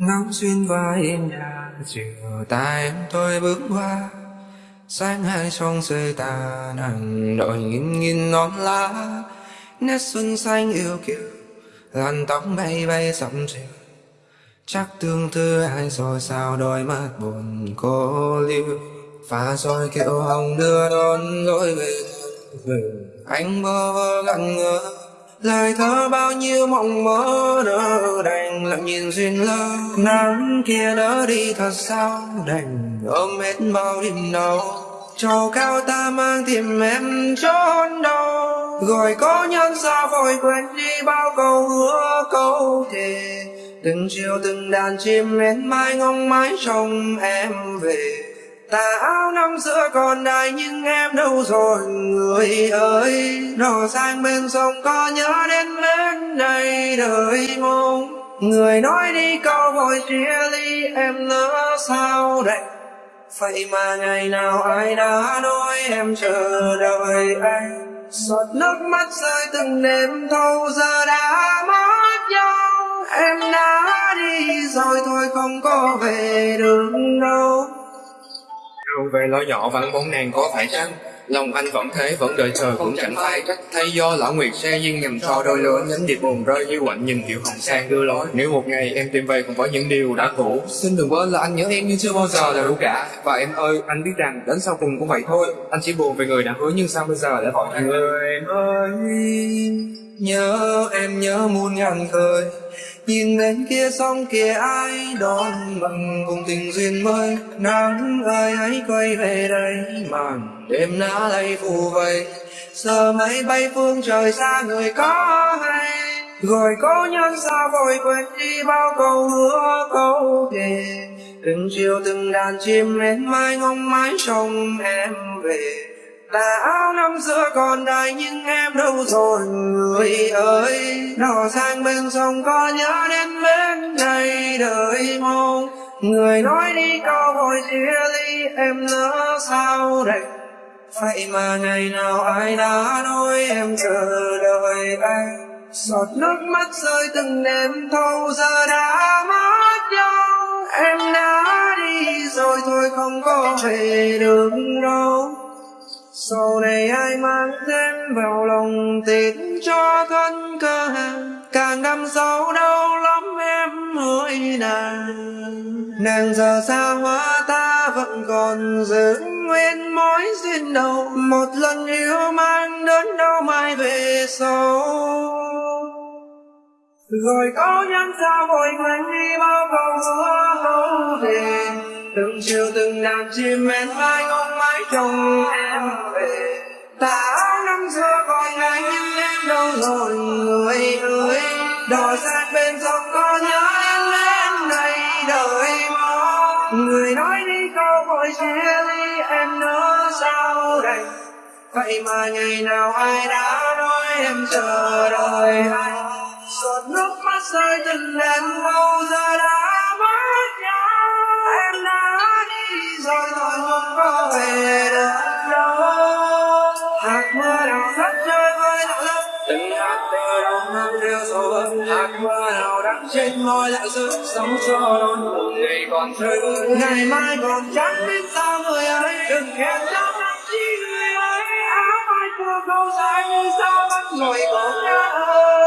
ngóng xuyên qua yên nhà, chiều ta em tôi bước qua. Sáng hai song rơi ta nắng đội nghìn nghìn non lá. Nét xuân xanh yêu kiều, làn tóc bay bay sóng chiều. Chắc tương tư ai rồi sao đôi mắt buồn cô lưu. Pha rồi kiệu hồng đưa đón lối về về anh bơ vơ ngẩn ngơ, lời thơ bao nhiêu mộng mơ nỡ đầy lặng nhìn duyên lơ, nắng kia nỡ đi thật sao? Đành ôm hết bao đêm đau trầu cao ta mang tìm em trốn đâu gọi có nhân sao vội quên đi bao câu hứa câu thề. Từng chiều từng đàn chim én mai ngóng mái trông em về. Tà áo năm xưa còn đài nhưng em đâu rồi, người ơi. Đò sang bên sông có nhớ đến bên này đời mong người nói đi, câu vội chia ly, em lỡ sao đây? Vậy mà ngày nào ai đã nói em chờ đợi anh? Giọt nước mắt rơi từng đêm, thâu giờ đã mất nhau. Em đã đi rồi, thôi không có về được đâu. Đâu về lo nhỏ, vẫn bóng nàng có phải chăng? Lòng anh vẫn thế, vẫn đợi chờ cũng chẳng phải trách Thay do lão nguyệt xe duyên nhầm cho đôi lứa, Nhánh điệp buồn rơi như quạnh nhìn kiểu hồng sang đưa lối. Nếu một ngày em tìm về cùng với những điều đã cũ. Xin đừng quên là anh nhớ em như chưa bao giờ là đủ cả. Và em ơi, anh biết rằng đến sau cùng cũng vậy thôi. Anh chỉ buồn về người đã hứa nhưng sao bây giờ lại hỏi người ơi, nhớ em nhớ muôn ngàn khơi nhìn bên kia sông kia ai đón mừng, cùng tình duyên mới, nắng ơi, hãy quay về đây, màn đêm đã lay phù vây. Giờ máy bay phương trời xa, người có hay? Gọi cố nhân sao vội quên đi bao câu hứa, câu thề. Từng chiều từng đàn chim lên mai ngóng mái trông em về tà áo năm xưa còn đây nhưng em đâu rồi, người ơi. Đò sang bên sông có nhớ đến bên này đời mong. Người nói đi câu vội chia ly, em nỡ sao đây vậy mà ngày nào ai đã nói em chờ đợi anh? Giọt nước mắt rơi từng đêm, thâu giờ đã mất nhau em đã đi rồi thôi không có về được đâu sau này ai mang thêm vào lòng tin cho thân cơ càng đâm sâu đau lắm em hỡi nàng. Nàng giờ xa hóa ta vẫn còn giữ nguyên mối duyên đầu, một lần yêu mang đến đâu mai về sau. Rồi có nhắn sao vội quên đi bao câu hứa hậu về từng chiều từng đàn chim mến mai ngóng mái trông em về. Ta áo năm xưa còn ngày nhưng em đâu rồi. Người ơi, đò sát bên sông có nhớ em lên này đợi mơ người nói đi câu vội chia ly, em nỡ sao đây? Vậy mà ngày nào ai đã nói em chờ đợi anh giọt nước mắt rơi từng đêm lâu giờ đã từng hạt từ đầu năm đều hạt mưa nào đắng trên môi lại rơi sống cho non một ngày còn chơi vơi ngày mai còn chẳng biết sao người ấy đừng khen lắm chi người ấy. Áo mai của câu dài như sao vẫn ngồi cổ ơi.